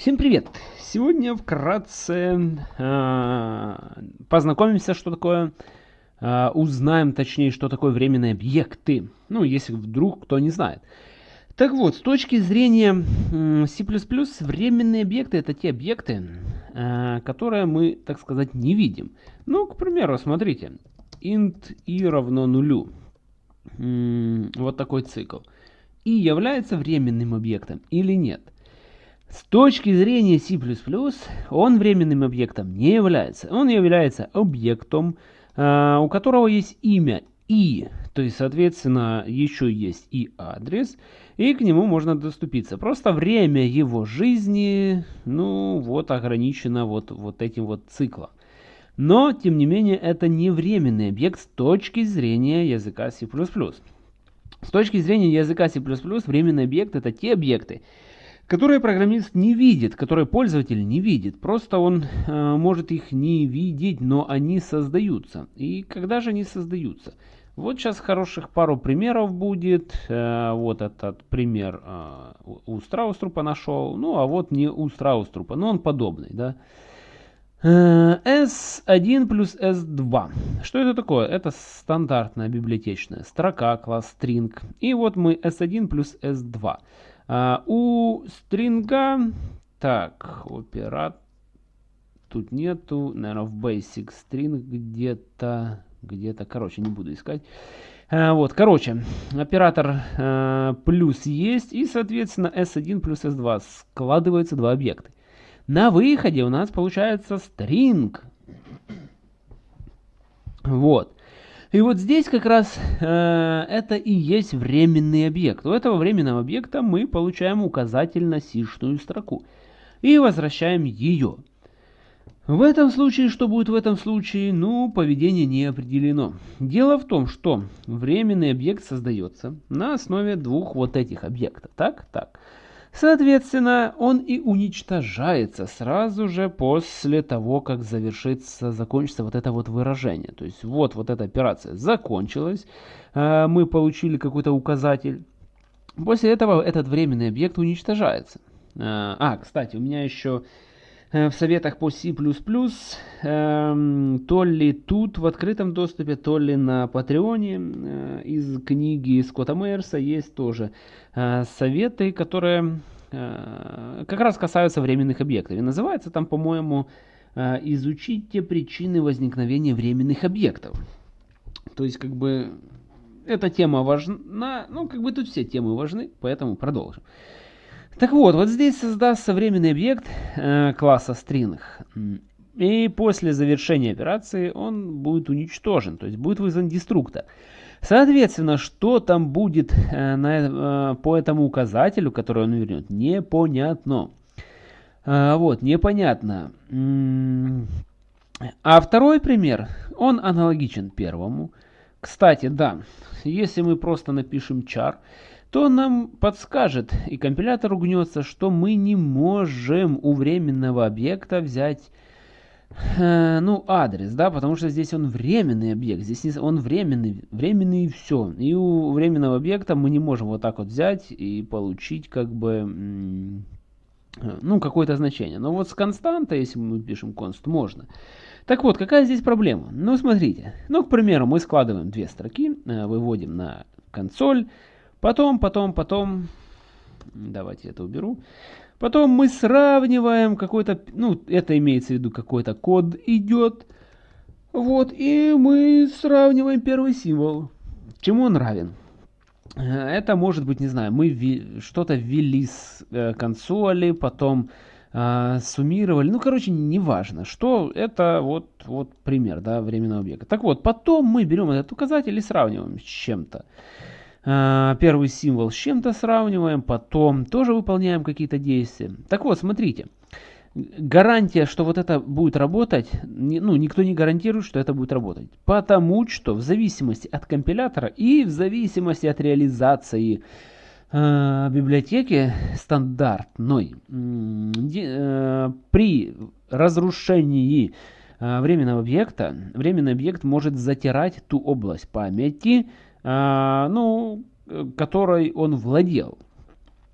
Всем привет! Сегодня вкратце э, познакомимся, что такое, э, узнаем точнее, что такое временные объекты. Ну, если вдруг кто не знает. Так вот, с точки зрения C++, временные объекты это те объекты, э, которые мы, так сказать, не видим. Ну, к примеру, смотрите, int i равно нулю. Вот такой цикл. И является временным объектом или нет? С точки зрения C++, он временным объектом не является. Он является объектом, э, у которого есть имя и, то есть, соответственно, еще есть и адрес, и к нему можно доступиться. Просто время его жизни, ну, вот ограничено вот, вот этим вот циклом. Но, тем не менее, это не временный объект с точки зрения языка C++. С точки зрения языка C++, временный объект это те объекты, которые программист не видит, которые пользователь не видит. Просто он э, может их не видеть, но они создаются. И когда же они создаются? Вот сейчас хороших пару примеров будет. Э, вот этот пример э, у Страуструпа нашел. Ну, а вот не у Страуструпа, но он подобный, да. Э, S1 плюс S2. Что это такое? Это стандартная библиотечная строка, класс string. И вот мы S1 плюс S2. А, у стринга, так, операт, тут нету, наверное, в basic string где-то, где-то, короче, не буду искать. А, вот, короче, оператор а, плюс есть, и, соответственно, s1 плюс s2 складываются два объекта. На выходе у нас получается string. Вот. И вот здесь как раз э, это и есть временный объект. У этого временного объекта мы получаем указатель на сишную строку и возвращаем ее. В этом случае, что будет в этом случае? Ну, поведение не определено. Дело в том, что временный объект создается на основе двух вот этих объектов. Так, так. Соответственно, он и уничтожается сразу же после того, как завершится, закончится вот это вот выражение. То есть вот, вот эта операция закончилась, э, мы получили какой-то указатель. После этого этот временный объект уничтожается. Э, а, кстати, у меня еще в советах по C++, эм, то ли тут в открытом доступе, то ли на Патреоне э, из книги Скотта Мейерса есть тоже э, советы, которые как раз касаются временных объектов. И называется там, по-моему, «Изучите причины возникновения временных объектов». То есть, как бы, эта тема важна, ну, как бы тут все темы важны, поэтому продолжим. Так вот, вот здесь создастся временный объект э, класса string. И после завершения операции он будет уничтожен, то есть будет вызван деструктор. Соответственно, что там будет э, на, э, по этому указателю, который он вернет, непонятно. Вот, непонятно. А второй пример, он аналогичен первому. Кстати, да, если мы просто напишем char, то нам подскажет и компилятор угнется, что мы не можем у временного объекта взять э, ну, адрес, да, потому что здесь он временный объект, здесь не, он временный, временный и все. И у временного объекта мы не можем вот так вот взять и получить как бы, ну, какое-то значение. Но вот с константой, если мы пишем const, можно. Так вот, какая здесь проблема? Ну, смотрите, ну, к примеру, мы складываем две строки, э, выводим на консоль, Потом, потом, потом, давайте это уберу. Потом мы сравниваем какой-то, ну, это имеется в виду какой-то код идет. Вот, и мы сравниваем первый символ. Чему он равен? Это может быть, не знаю, мы что-то ввели с э, консоли, потом э, суммировали. Ну, короче, неважно, что это вот, вот пример, да, временного объекта. Так вот, потом мы берем этот указатель и сравниваем с чем-то. А, первый символ с чем-то сравниваем, потом тоже выполняем какие-то действия. Так вот, смотрите. Гарантия, что вот это будет работать, ну, никто не гарантирует, что это будет работать. Потому что в зависимости от компилятора и в зависимости от реализации э, библиотеки стандартной, э, при разрушении э, временного объекта, временный объект может затирать ту область памяти, ну, которой он владел.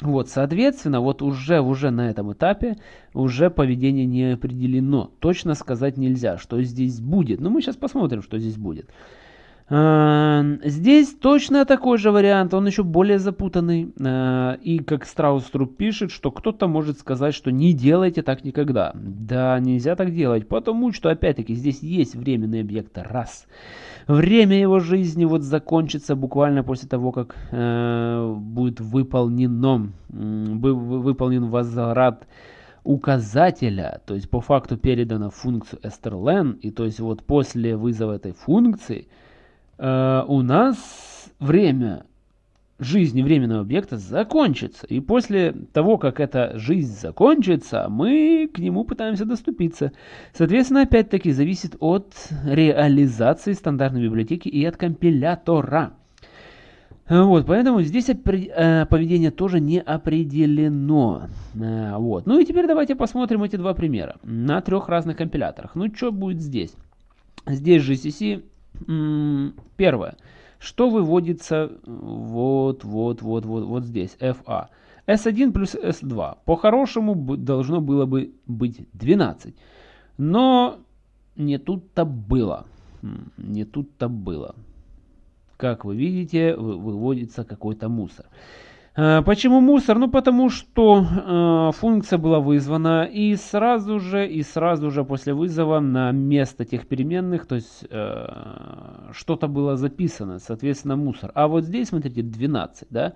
Вот, соответственно, вот уже, уже на этом этапе уже поведение не определено. Точно сказать нельзя, что здесь будет. Но мы сейчас посмотрим, что здесь будет. Здесь точно такой же вариант, он еще более запутанный. А, и как Страуструп пишет, что кто-то может сказать, что не делайте так никогда. Да, нельзя так делать, потому что, опять-таки, здесь есть временный объект раз. Время его жизни вот закончится буквально после того, как э, будет выполнено, э, выполнен возврат указателя, то есть по факту передана функцию strlen, и то есть вот после вызова этой функции, Э, у нас время жизни временного объекта закончится. И после того, как эта жизнь закончится, мы к нему пытаемся доступиться. Соответственно, опять-таки зависит от реализации стандартной библиотеки и от компилятора. Вот, поэтому здесь э, поведение тоже не определено. Э, вот. Ну и теперь давайте посмотрим эти два примера на трех разных компиляторах. Ну что будет здесь? Здесь GCC Первое. Что выводится вот, вот, вот, вот, вот здесь, FA? S1 плюс S2. По-хорошему должно было бы быть 12. Но не тут-то было. Не тут-то было. Как вы видите, выводится какой-то мусор. Э, почему мусор? Ну потому что э, функция была вызвана и сразу же, и сразу же после вызова на место тех переменных, то есть э, что-то было записано, соответственно мусор. А вот здесь, смотрите, 12, да?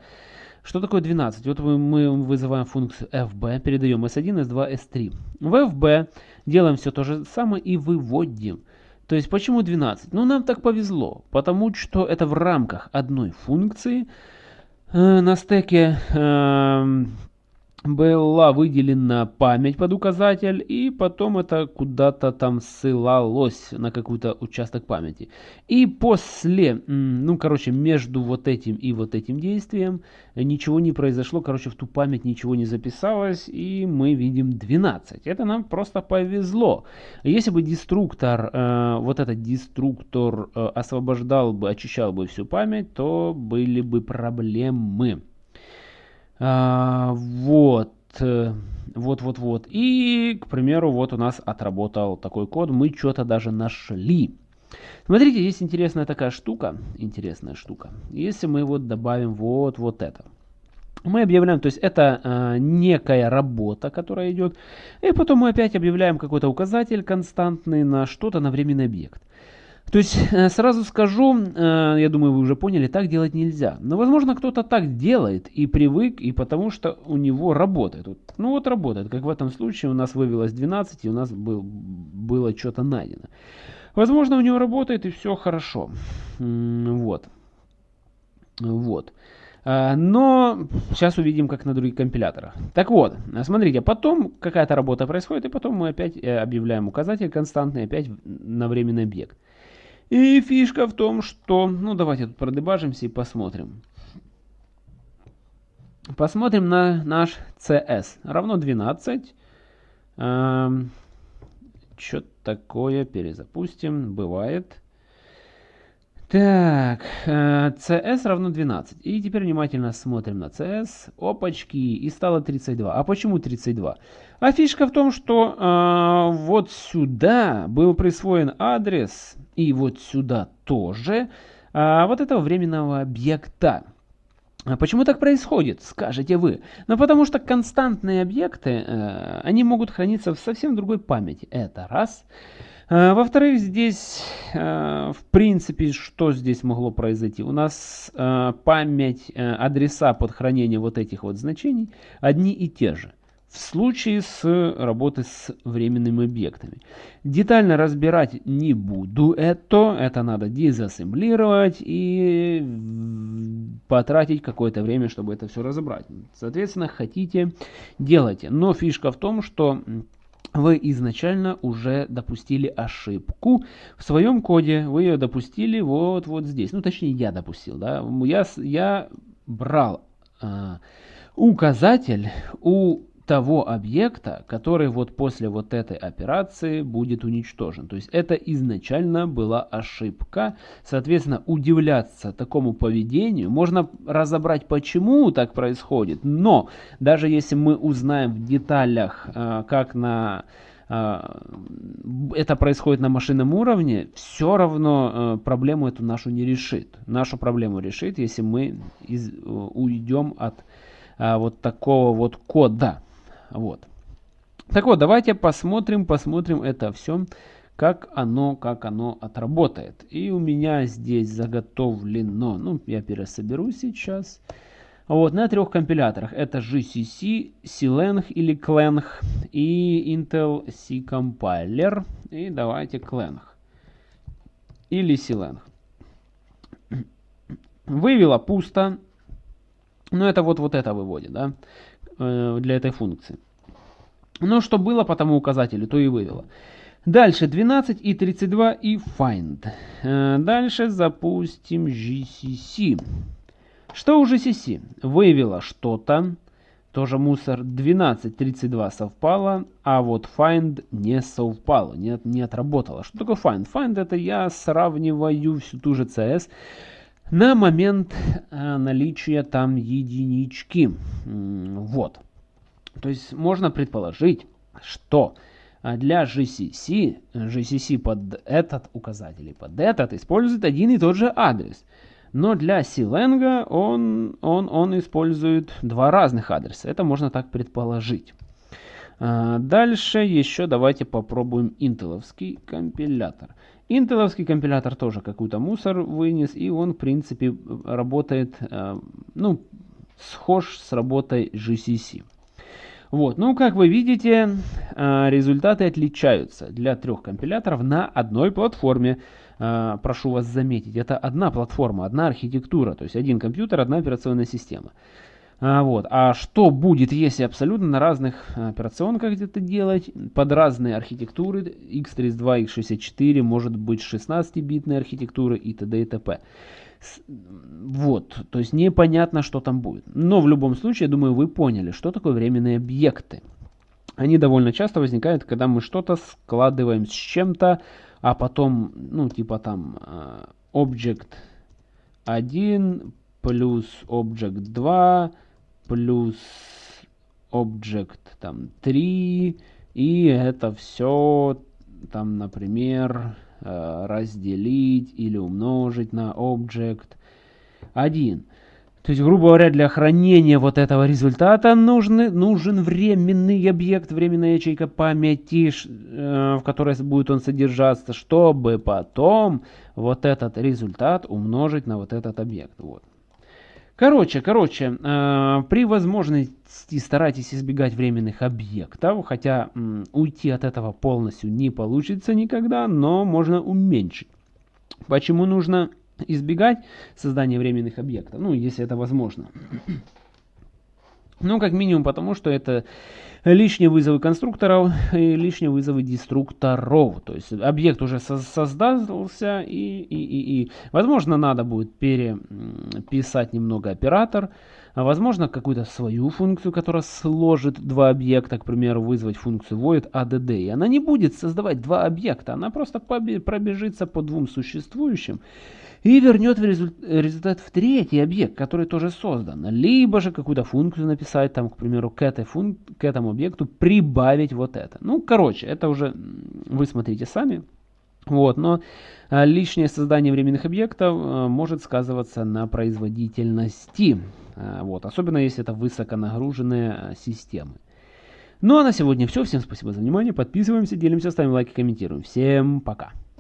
Что такое 12? Вот мы вызываем функцию fb, передаем s1, s2, s3. В fb делаем все то же самое и выводим. То есть почему 12? Ну нам так повезло, потому что это в рамках одной функции, на стеке была выделена память под указатель, и потом это куда-то там ссылалось на какой-то участок памяти. И после, ну, короче, между вот этим и вот этим действием ничего не произошло, короче, в ту память ничего не записалось, и мы видим 12. Это нам просто повезло. Если бы деструктор, э, вот этот деструктор э, освобождал бы, очищал бы всю память, то были бы проблемы. А, вот. Вот, вот, вот. И, к примеру, вот у нас отработал такой код. Мы что-то даже нашли. Смотрите, здесь интересная такая штука. Интересная штука. Если мы вот добавим вот, вот это. Мы объявляем, то есть это э, некая работа, которая идет. И потом мы опять объявляем какой-то указатель константный на что-то, на временный объект. То есть, э, сразу скажу, э, я думаю, вы уже поняли, так делать нельзя. Но, возможно, кто-то так делает и привык, и потому что у него работает. Ну вот работает, как в этом случае у нас вывелось 12, и у нас был, было что-то найдено. Возможно, у него работает, и все хорошо. Вот. Вот. Э, но сейчас увидим, как на других компиляторах. Так вот, смотрите, потом какая-то работа происходит, и потом мы опять объявляем указатель константный, опять на временный объект. И фишка в том, что... Ну, давайте тут продебажимся и посмотрим. Посмотрим на наш CS. Равно 12. Эм, Что такое? Перезапустим. Бывает. Так, CS э, равно 12. И теперь внимательно смотрим на CS. Опачки, и стало 32. А почему 32? А фишка в том, что э, вот сюда был присвоен адрес и вот сюда тоже а, вот этого временного объекта. А почему так происходит, скажете вы? Ну потому что константные объекты, э, они могут храниться в совсем другой памяти. Это раз. Э, Во-вторых, здесь, э, в принципе, что здесь могло произойти? У нас э, память, э, адреса под хранение вот этих вот значений одни и те же в случае с работой с временными объектами. Детально разбирать не буду это, это надо дезассемблировать и потратить какое-то время, чтобы это все разобрать. Соответственно, хотите, делайте. Но фишка в том, что вы изначально уже допустили ошибку в своем коде. Вы ее допустили вот, вот здесь. Ну, точнее, я допустил. Да? Я, я брал... А, указатель у того объекта, который вот после вот этой операции будет уничтожен. То есть это изначально была ошибка. Соответственно, удивляться такому поведению, можно разобрать, почему так происходит, но даже если мы узнаем в деталях, э, как на э, это происходит на машинном уровне, все равно э, проблему эту нашу не решит. Нашу проблему решит, если мы уйдем от вот такого вот кода. Вот. Так вот, давайте посмотрим, посмотрим это все, как оно, как оно отработает. И у меня здесь заготовлено, ну, я пересоберу сейчас. Вот, на трех компиляторах. Это GCC, CLang или Clang и Intel C Compiler. И давайте Clang или CLang. Вывела пусто. Ну, это вот, вот это выводит, да. Э, для этой функции. Но что было по тому указателю, то и вывело. Дальше 12 и 32 и find. Э, дальше запустим GCC. Что у GCC? Вывело что-то. Тоже мусор 12, 32 совпало, а вот find не совпало, не, не отработало. Что такое find? Find это я сравниваю всю ту же CS на момент э, наличия там единички. Вот. То есть можно предположить, что э, для GCC, GCC под этот указатель и под этот использует один и тот же адрес. Но для Silenga он, он, он использует два разных адреса. Это можно так предположить. Э, дальше еще давайте попробуем интеловский компилятор. Интеловский компилятор тоже какой-то мусор вынес, и он, в принципе, работает, э, ну, схож с работой GCC. Вот, ну, как вы видите, э, результаты отличаются для трех компиляторов на одной платформе. Прошу вас заметить, это одна платформа, одна архитектура, то есть один компьютер, одна операционная система. А, вот. а что будет, если абсолютно на разных операционках где-то делать, под разные архитектуры, x32, x64, может быть 16-битная архитектура и т.д. и т.п. Вот, то есть непонятно, что там будет. Но в любом случае, я думаю, вы поняли, что такое временные объекты. Они довольно часто возникают, когда мы что-то складываем с чем-то, а потом, ну, типа там, а, object 1 плюс object 2 плюс object там 3 и это все там например э, разделить или умножить на object 1 то есть, грубо говоря, для хранения вот этого результата нужны, нужен временный объект, временная ячейка памяти, э, в которой будет он содержаться, чтобы потом вот этот результат умножить на вот этот объект. Вот. Короче, короче, э, при возможности старайтесь избегать временных объектов, хотя уйти от этого полностью не получится никогда, но можно уменьшить. Почему нужно избегать создания временных объектов? Ну, если это возможно. Ну, как минимум потому, что это лишние вызовы конструкторов и лишние вызовы деструкторов. То есть объект уже создался и, и, и, и возможно надо будет переписать немного оператор. А возможно какую-то свою функцию, которая сложит два объекта, к примеру, вызвать функцию void add. И она не будет создавать два объекта, она просто пробежится по двум существующим и вернет результат в третий объект, который тоже создан. Либо же какую-то функцию написать, там, к примеру, к, этой функ к этому объекту прибавить вот это. Ну, короче, это уже вы смотрите сами. Вот, но а, лишнее создание временных объектов а, может сказываться на производительности. А, вот, особенно если это высоконагруженные системы. Ну а на сегодня все. Всем спасибо за внимание. Подписываемся, делимся, ставим лайки, комментируем. Всем пока.